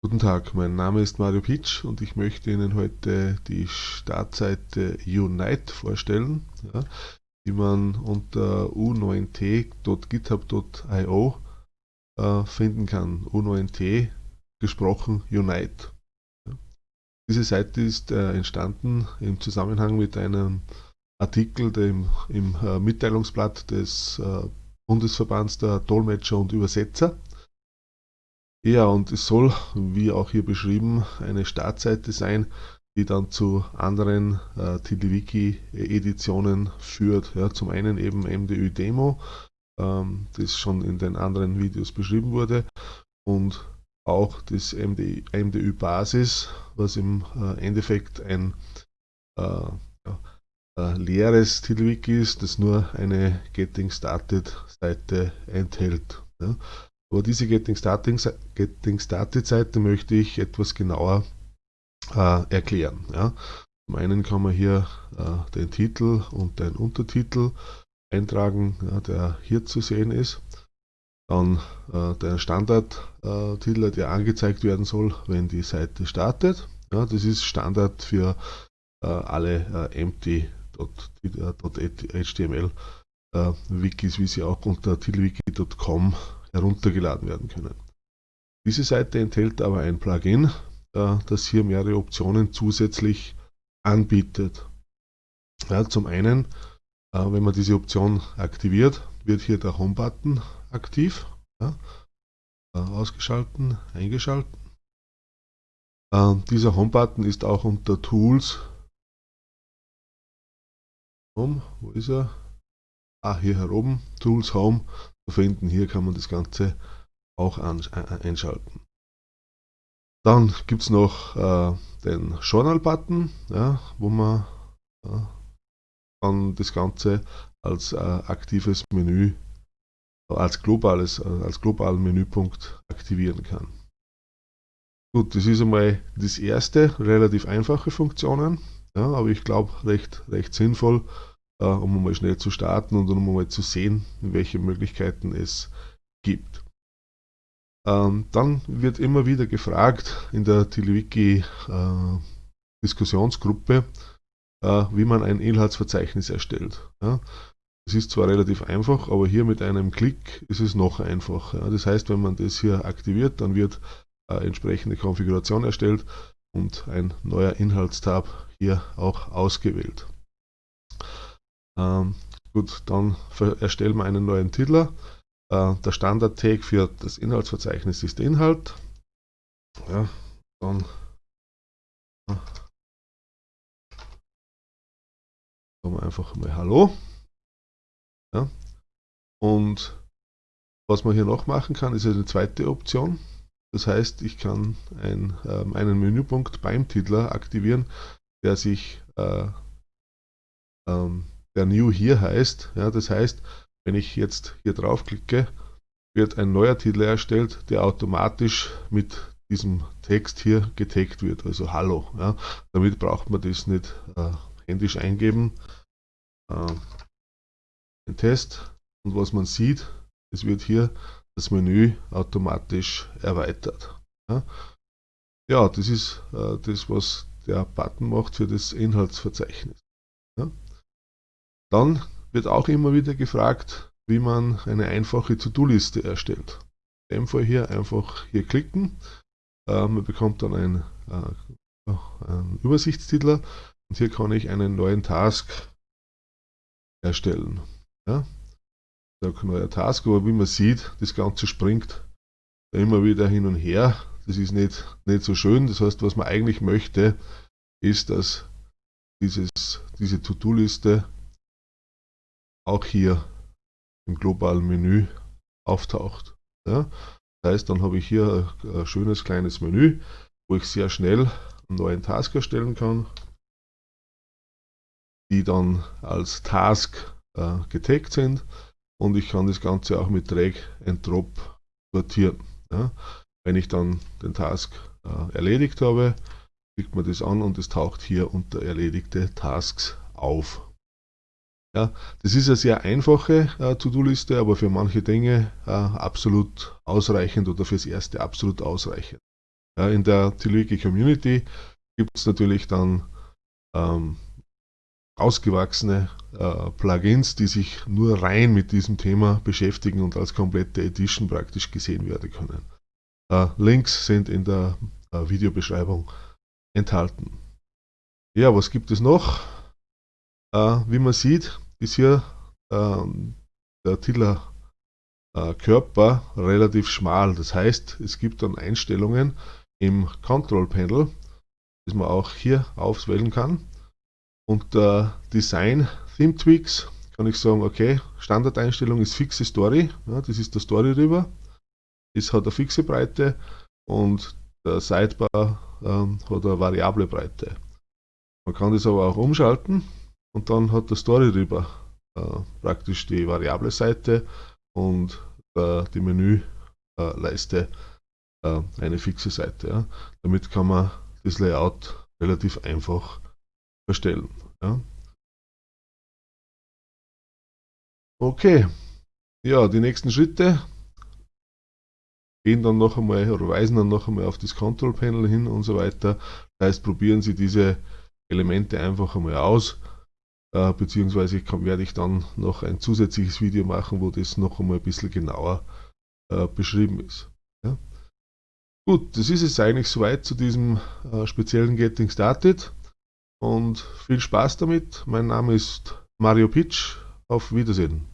Guten Tag, mein Name ist Mario Pitsch und ich möchte Ihnen heute die Startseite Unite vorstellen, ja, die man unter u9t.github.io äh, finden kann. U9t gesprochen Unite. Ja. Diese Seite ist äh, entstanden im Zusammenhang mit einem Artikel dem, im äh, Mitteilungsblatt des äh, Bundesverbands der Dolmetscher und Übersetzer ja, und es soll, wie auch hier beschrieben, eine Startseite sein, die dann zu anderen äh, TiddlyWiki-Editionen führt. Ja, zum einen eben MDÜ Demo, ähm, das schon in den anderen Videos beschrieben wurde, und auch das MDÜ, MDÜ Basis, was im äh, Endeffekt ein äh, ja, äh, leeres TiddlyWiki ist, das nur eine Getting Started Seite enthält. Ja. Aber diese Getting Started, Getting Started Seite möchte ich etwas genauer äh, erklären. Ja. Zum einen kann man hier äh, den Titel und den Untertitel eintragen, ja, der hier zu sehen ist. Dann äh, der Standardtitel, äh, der angezeigt werden soll, wenn die Seite startet. Ja, das ist Standard für äh, alle äh, empty.html Wikis, wie sie auch unter titelwiki.com heruntergeladen werden können. Diese Seite enthält aber ein Plugin, äh, das hier mehrere Optionen zusätzlich anbietet. Ja, zum einen, äh, wenn man diese Option aktiviert, wird hier der Home-Button aktiv. Ja, äh, ausgeschalten, eingeschalten. dieser Home-Button ist auch unter Tools. Home, wo ist er? Ah, hier heroben, Tools Home finden. Hier kann man das Ganze auch einschalten. Dann gibt es noch äh, den Journal-Button, ja, wo man äh, dann das Ganze als äh, aktives Menü, als, globales, äh, als globalen Menüpunkt aktivieren kann. Gut, das ist einmal das erste, relativ einfache Funktionen, ja, aber ich glaube recht, recht sinnvoll, äh, um mal schnell zu starten und um mal zu sehen, welche Möglichkeiten es gibt. Ähm, dann wird immer wieder gefragt in der TiddlyWiki äh, Diskussionsgruppe, äh, wie man ein Inhaltsverzeichnis erstellt. Es ist zwar relativ einfach, aber hier mit einem Klick ist es noch einfacher. Das heißt, wenn man das hier aktiviert, dann wird äh, entsprechende Konfiguration erstellt und ein neuer Inhaltstab hier auch ausgewählt. Ähm, gut, dann erstellen wir einen neuen Titel. Äh, der Standard-Tag für das Inhaltsverzeichnis ist Inhalt. Ja, dann sagen wir einfach mal Hallo. Ja. Und was man hier noch machen kann, ist eine zweite Option. Das heißt, ich kann ein, ähm, einen Menüpunkt beim Titler aktivieren, der sich äh, ähm, der New hier heißt. Ja, das heißt, wenn ich jetzt hier draufklicke, wird ein neuer Titel erstellt, der automatisch mit diesem Text hier getaggt wird, also Hallo. Ja. Damit braucht man das nicht äh, händisch eingeben. Äh, den Test und was man sieht, es wird hier das Menü automatisch erweitert. Ja, ja das ist äh, das, was der Button macht für das Inhaltsverzeichnis. Ja. Dann wird auch immer wieder gefragt, wie man eine einfache To-Do-Liste erstellt. In dem Fall hier einfach hier klicken. Äh, man bekommt dann ein, äh, einen Übersichtstitel und hier kann ich einen neuen Task erstellen. Ja? Der neue Task, aber wie man sieht, das Ganze springt immer wieder hin und her. Das ist nicht, nicht so schön. Das heißt, was man eigentlich möchte, ist, dass dieses, diese To-Do-Liste auch hier im globalen Menü auftaucht. Ja? Das heißt, dann habe ich hier ein schönes kleines Menü, wo ich sehr schnell einen neuen Task erstellen kann, die dann als Task äh, getaggt sind und ich kann das Ganze auch mit Drag and Drop sortieren. Ja? Wenn ich dann den Task äh, erledigt habe, klickt man das an und es taucht hier unter erledigte Tasks auf. Ja, das ist eine sehr einfache äh, To-Do-Liste, aber für manche Dinge äh, absolut ausreichend oder fürs erste absolut ausreichend. Ja, in der Tilwiki Community gibt es natürlich dann ähm, ausgewachsene äh, Plugins, die sich nur rein mit diesem Thema beschäftigen und als komplette Edition praktisch gesehen werden können. Äh, Links sind in der äh, Videobeschreibung enthalten. Ja, was gibt es noch? Äh, wie man sieht, ist hier ähm, der Tiller äh, Körper relativ schmal. Das heißt, es gibt dann Einstellungen im Control Panel, das man auch hier auswählen kann. Unter Design Theme Tweaks kann ich sagen, okay, Standardeinstellung ist fixe Story, ja, das ist der Story rüber. Es hat eine fixe Breite und der Sidebar ähm, hat eine variable Breite. Man kann das aber auch umschalten und dann hat der Story rüber äh, praktisch die variable Seite und äh, die Menüleiste äh, eine fixe Seite. Ja. Damit kann man das Layout relativ einfach erstellen. Ja. Okay, ja, die nächsten Schritte gehen dann noch einmal oder weisen dann noch einmal auf das Control Panel hin und so weiter. Das heißt, probieren Sie diese Elemente einfach einmal aus, äh, beziehungsweise kann, werde ich dann noch ein zusätzliches Video machen, wo das noch einmal ein bisschen genauer äh, beschrieben ist. Ja. Gut, das ist es eigentlich soweit zu diesem äh, speziellen Getting Started und viel Spaß damit. Mein Name ist Mario Pitsch. Auf Wiedersehen.